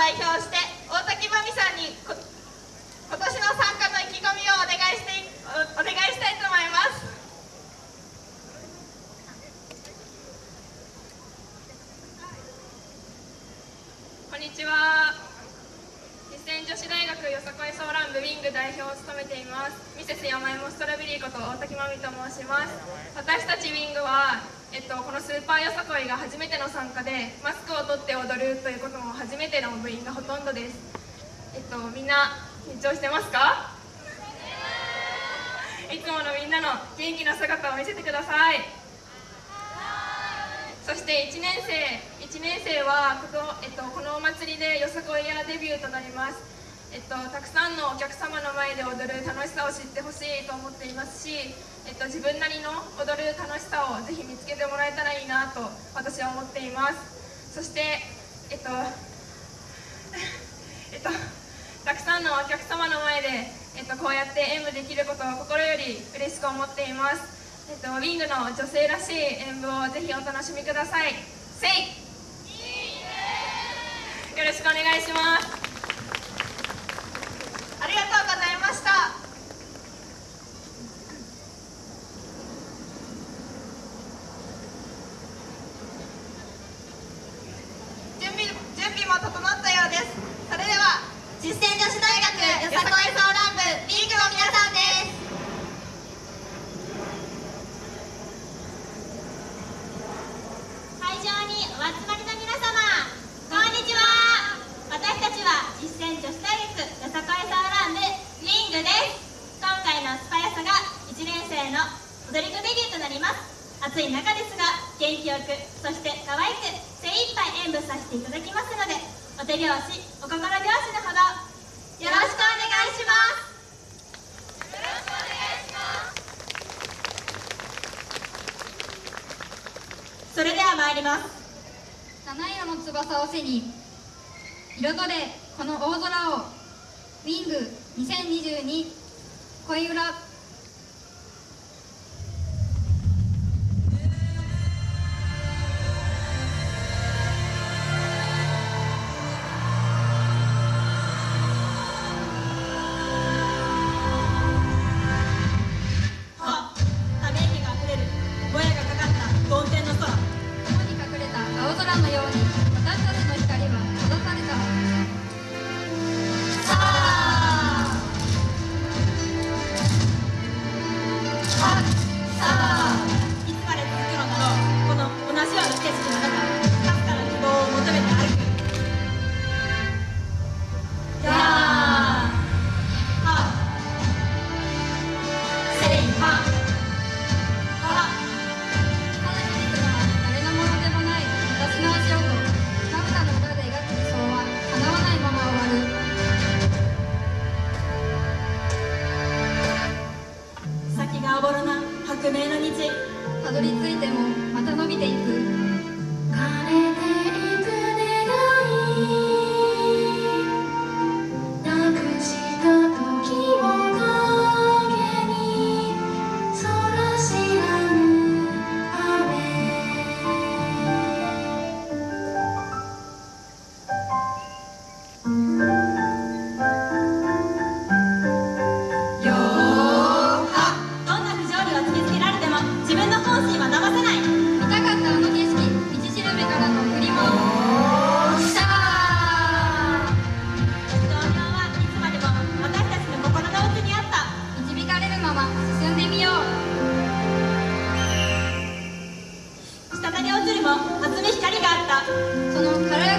代表して大滝真美さんに今年の参加の意気込みをお願いしてお願いしたいと思います。こんにちは。実践女子大学よさこいソーラン部ウィング代表を務めています。ミセス山芋ストロベリーこと大滝真美と申します。私たちウィングはえっと、このスーパーよさこいが初めての参加でマスクを取って踊るということも初めての部員がほとんどです、えっと、みんな緊張してますか？いつものみんなの元気な姿を見せてくださいそして1年生1年生はこの,、えっと、このお祭りでよさこいやデビューとなります。えっと、たくさんのお客様の前で踊る楽しさを知ってほしいと思っていますし、えっと、自分なりの踊る楽しさをぜひ見つけてもらえたらいいなと私は思っています。そしてえっと えっとたくさんのお客様の前で、えっと、こうやって演舞できることを心より嬉しく思っています、えっと、ウィングの女性らしい演舞をぜひお楽しみください。せい。よろしくお願いします。ありがとうございました。準備準備も整ったようです。それでは実践女子大学よさこいソーラン部リーグの皆さんです会場にお集まりの皆様こんにちは。私たちは実践女子大学よさこいソーラン部リングです。今回のスパヤサが1年生の踊り子デビューとなります。暑い中ですが元気よくそして可愛く精一杯演舞させていただきますのでお手拍子お心拍子のほどよろしくお願いしますよろしくお願いします。それでは参ります。七色の翼を背に彩れこの大空をウィング2022恋裏 Пока как мы 宿命の道。たどり着いてもまた伸びていく。の初見光があった。その軽